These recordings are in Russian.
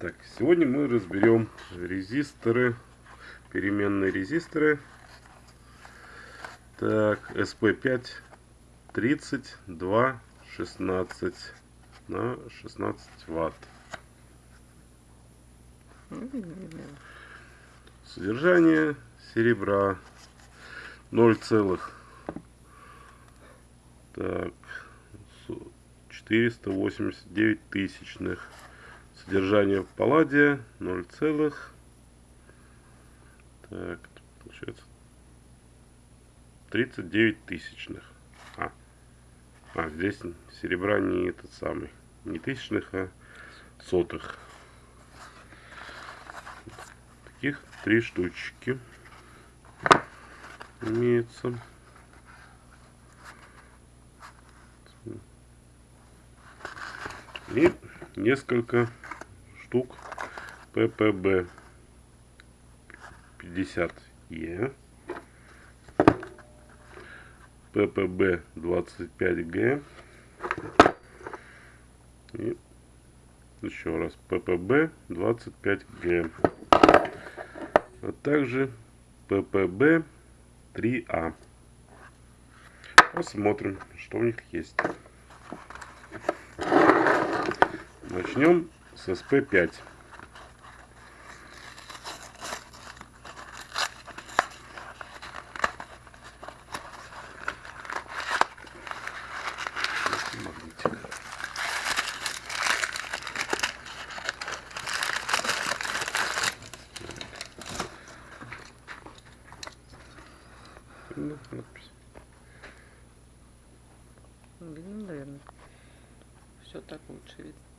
Так, сегодня мы разберем резисторы, переменные резисторы. Так, SP5 32 16 на 16 ватт. Содержание серебра 0 целых так 489 тысячных содержание палладия 0 целых. Так получается 39 тысячных. А, а здесь серебра не этот самый не тысячных а сотых. Таких три штучки имеется. И несколько штук. ППБ 50Е, ППБ 25Г и еще раз. ППБ 25Г а также ППБ 3А. Посмотрим, что у них есть. Начнем с СП5. надпись. Видно, наверное. Все так лучше видно.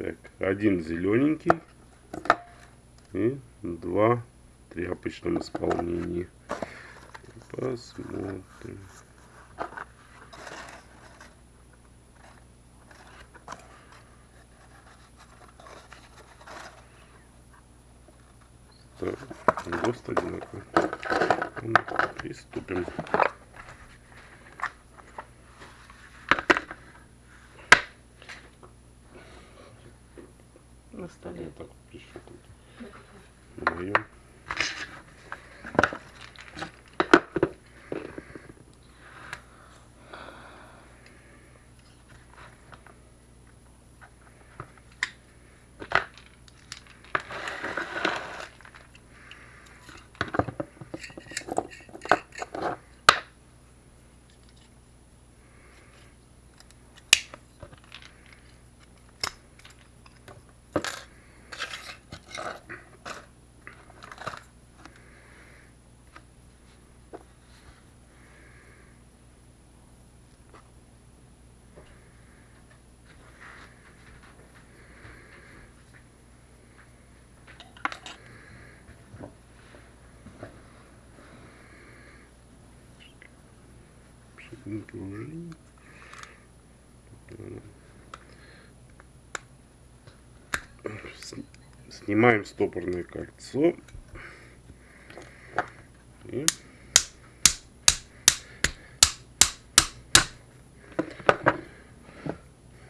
Так, один зелененький и два в тряпочном исполнении. Посмотрим. ГОСТ одинаковый. Ну, приступим. На столе. Вот так вот прищупать. Пружин. Снимаем стопорное кольцо. И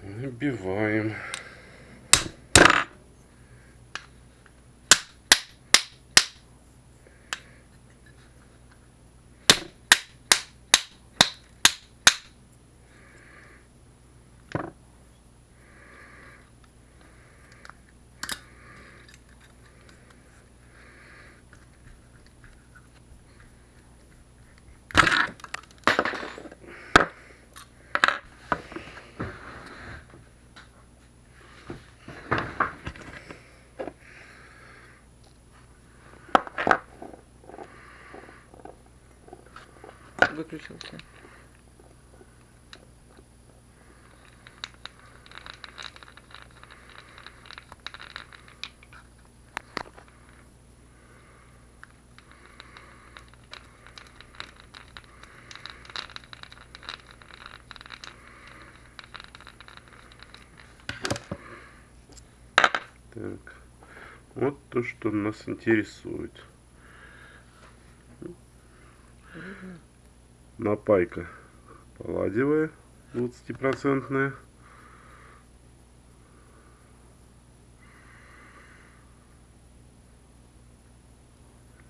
набиваем. выключился. Так, вот то, что нас интересует. Напайка палладиевая, 20-процентная.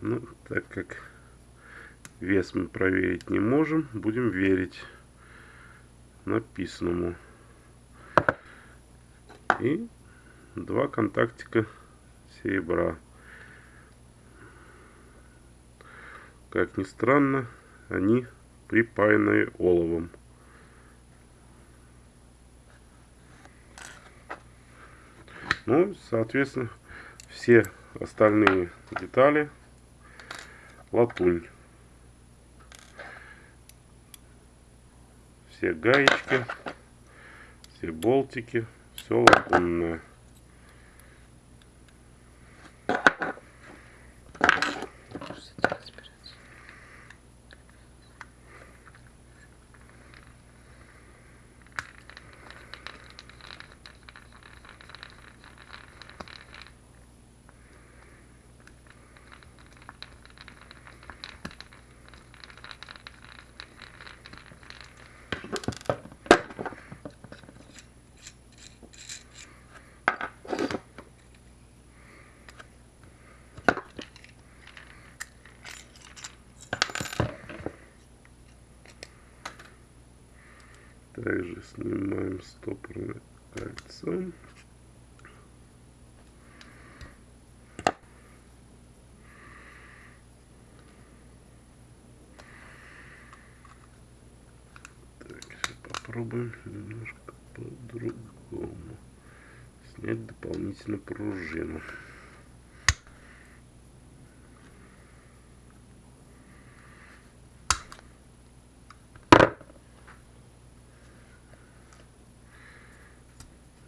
Ну, так как вес мы проверить не можем, будем верить написанному. И два контактика серебра. Как ни странно, они припаянные оловом. Ну, соответственно, все остальные детали латунь. Все гаечки, все болтики, все латунное. Также снимаем стопорное кольцо. Попробуем немножко по-другому. Снять дополнительно пружину.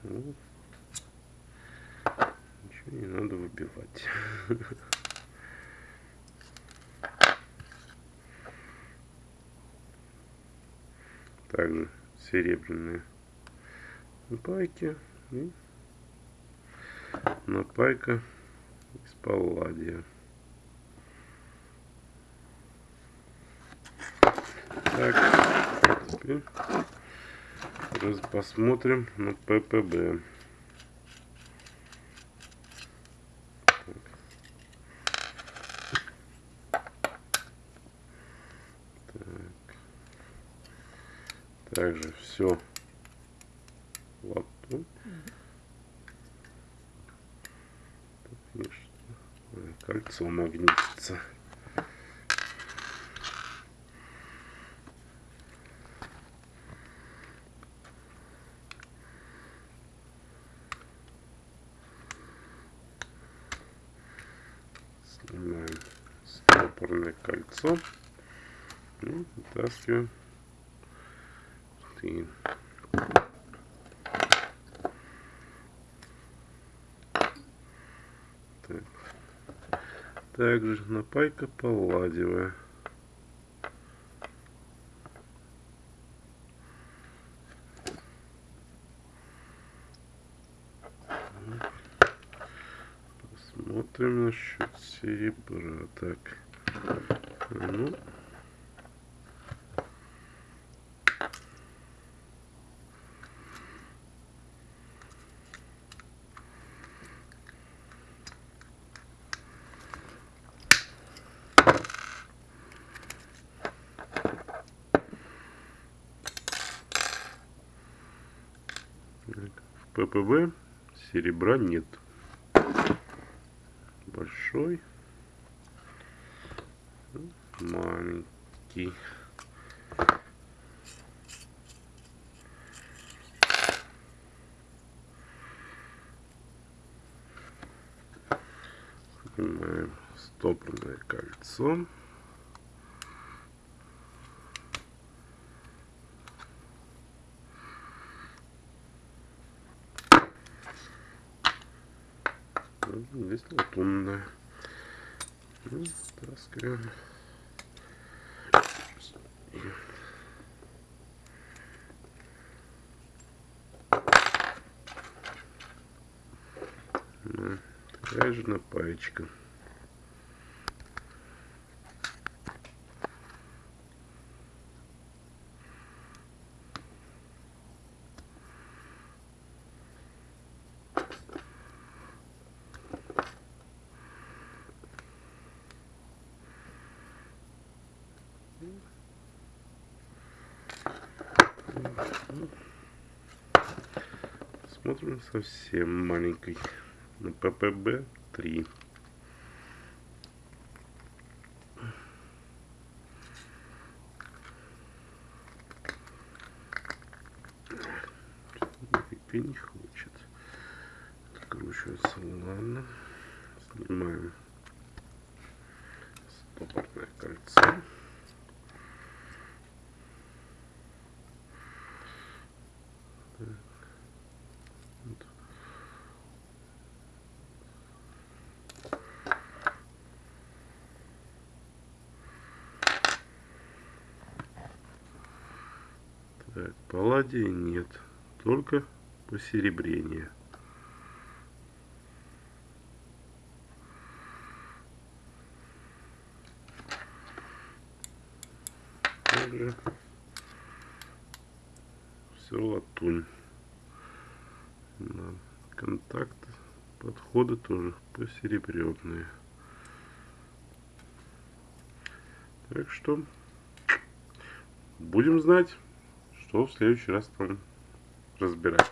Ну, Ничего не надо выбивать. Также серебряные напайки и напайка из палладия. Так, теперь посмотрим на ППБ. Так. Так. Также все латунь. Конечно, кольцо магнитится. Снимаем стопорное кольцо и вытаскиваем штырь. Так. Также напайка палладиевая. Посмотрим насчет серебра. Так. А Ну. В ППБ серебра нет. Большой. Маленький. Снимаем стопорное кольцо. Ну, Здесь латунная. Ну, таскаем. Да, Такая же напаечка. Смотрим совсем маленькой. На ППБ 3. Нифига не хочет откручиваться. Ладно. Снимаем стопорное кольцо. Так, палладия нет, только посеребрение. Также все латунь. Да. Контакты, подходы тоже посеребренные. Так что будем знать что в следующий раз там разбирать.